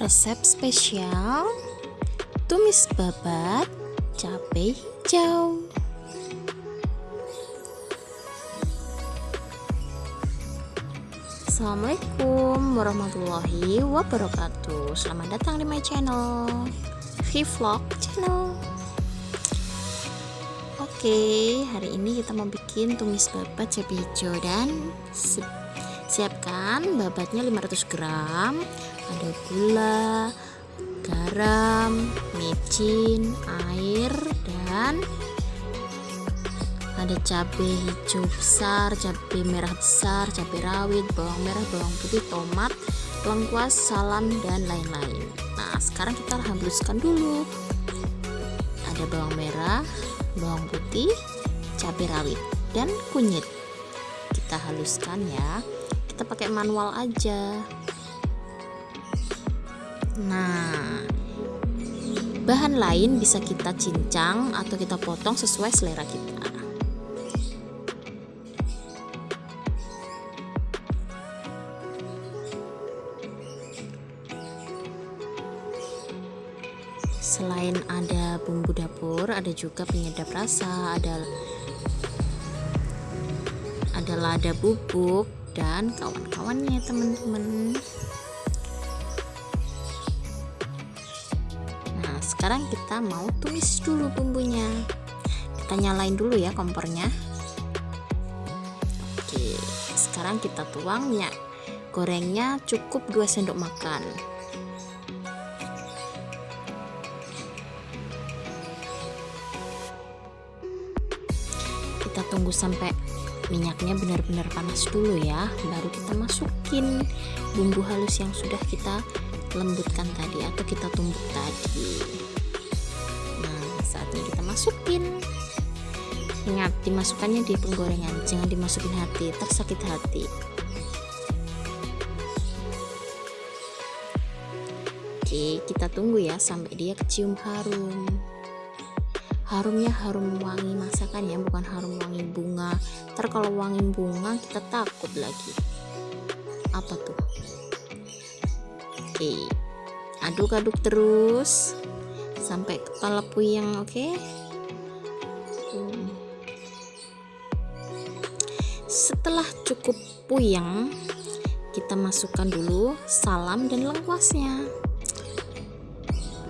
resep spesial tumis babat cabai hijau. Assalamualaikum warahmatullahi wabarakatuh. Selamat datang di my channel Vlog channel. Oke, hari ini kita mau bikin tumis babat cabai hijau dan siapkan babatnya 500 gram ada gula garam micin air dan ada cabai hijau besar cabai merah besar cabai rawit bawang merah bawang putih tomat lengkuas salam dan lain-lain. Nah sekarang kita haluskan dulu. Ada bawang merah bawang putih cabai rawit dan kunyit. Kita haluskan ya. Kita pakai manual aja Nah, bahan lain bisa kita cincang atau kita potong sesuai selera kita. Selain ada bumbu dapur, ada juga penyedap rasa, ada ada lada bubuk dan kawan-kawannya teman-teman. Sekarang kita mau tumis dulu bumbunya. Kita nyalain dulu ya kompornya. Oke sekarang kita tuang minyak gorengnya cukup 2 sendok makan. Kita tunggu sampai minyaknya benar-benar panas dulu ya baru kita masukin bumbu halus yang sudah kita lembutkan tadi atau kita tumbuk tadi. Saatnya kita masukin. Ingat dimasukkannya di penggorengan jangan dimasukin hati tersakit hati. Oke kita tunggu ya sampai dia kecium harum. Harumnya harum wangi masakan ya bukan harum wangi bunga. Ntar kalau wangi bunga kita takut lagi. Apa tuh oke. Aduk-aduk terus sampai kepala puyeng oke. Setelah cukup puyeng kita masukkan dulu salam dan lengkuasnya.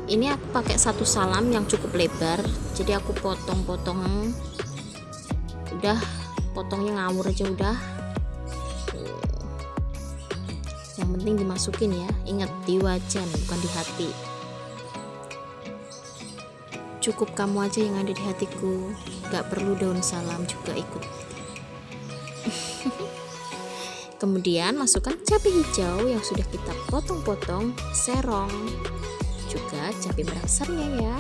Ini aku pakai satu salam yang cukup lebar jadi aku potong-potong. Udah potongnya ngawur aja udah yang penting dimasukin ya. Ingat di wajan bukan di hati. Cukup kamu aja yang ada di hatiku. Gak perlu daun salam juga ikut. Kemudian masukkan cabai hijau yang sudah kita potong-potong serong. Juga cabai merah besarnya ya.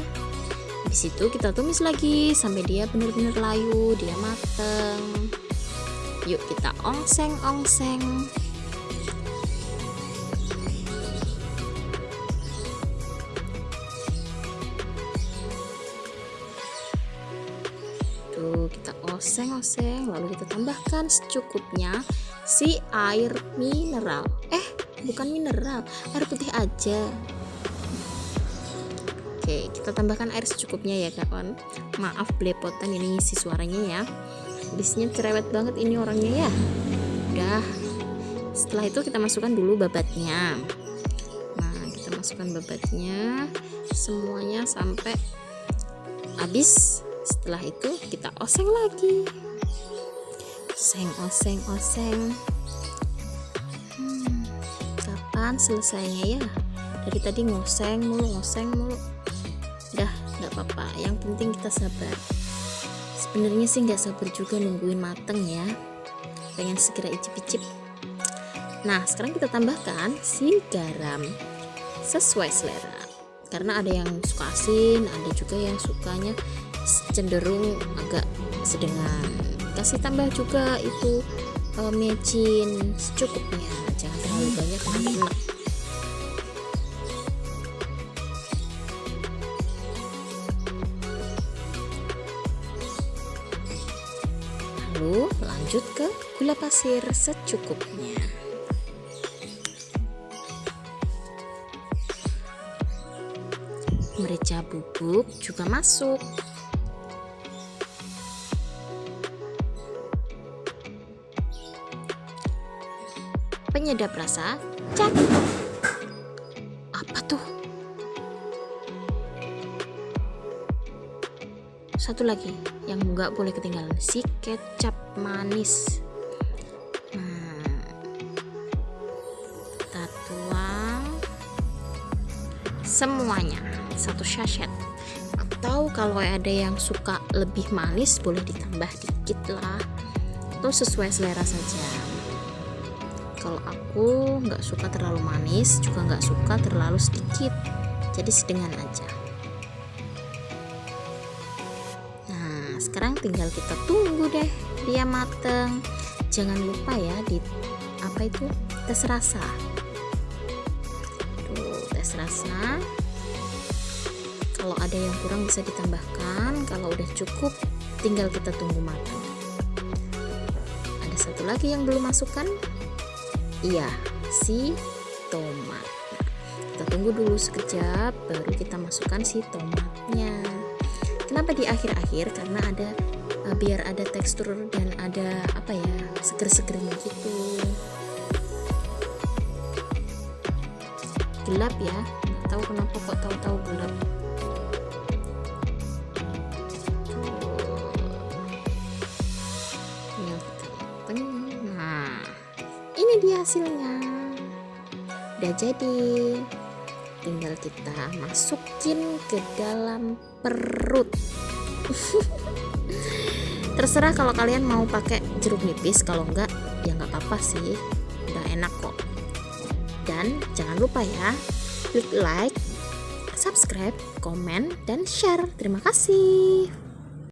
Di situ kita tumis lagi sampai dia benar-benar layu dia mateng. Yuk kita ongseng-ongseng oseng-oseng lalu kita tambahkan secukupnya si air mineral. Eh bukan mineral. Air putih aja. Oke kita tambahkan air secukupnya ya kawan. Maaf belepotan ini si suaranya ya. Bisnya cerewet banget ini orangnya ya. Udah. Setelah itu kita masukkan dulu babatnya. Nah kita masukkan babatnya. Semuanya sampai habis setelah itu kita oseng lagi. Oseng oseng oseng. Hmm, kapan selesainya ya? Dari tadi ngoseng mulu ngoseng mulu. Dah nggak apa-apa. Yang penting kita sabar. Sebenarnya sih nggak sabar juga nungguin mateng ya. Pengen segera icip-icip. Nah sekarang kita tambahkan si garam sesuai selera. Karena ada yang suka asin ada juga yang sukanya cenderung agak sedengan. Kasih tambah juga itu uh, mecin secukupnya. Jangan terlalu banyak lalu lanjut ke gula pasir secukupnya. Merica bubuk juga masuk penyedap rasa cek apa tuh? Satu lagi yang nggak boleh ketinggalan si kecap manis. Hmm. tuang semuanya satu sachet. Atau kalau ada yang suka lebih manis boleh ditambah dikit lah. Atau sesuai selera saja kalau aku nggak suka terlalu manis juga nggak suka terlalu sedikit. Jadi sedengan aja. Nah sekarang tinggal kita tunggu deh dia mateng. Jangan lupa ya di apa itu? Tes rasa. Tuh tes rasa. Kalau ada yang kurang bisa ditambahkan. Kalau udah cukup tinggal kita tunggu matang ada satu lagi yang belum masukkan iya si tomat. Kita tunggu dulu sekejap baru kita masukkan si tomatnya. Kenapa di akhir-akhir? Karena ada uh, biar ada tekstur dan ada apa ya seger-segernya gitu. Gelap ya nggak tahu kenapa kok tahu-tahu gelap ini dia hasilnya. Udah jadi. Tinggal kita masukin ke dalam perut. Terserah kalau kalian mau pakai jeruk nipis. Kalau enggak ya nggak apa-apa sih. Udah enak kok. Dan jangan lupa ya klik like subscribe komen dan share. Terima kasih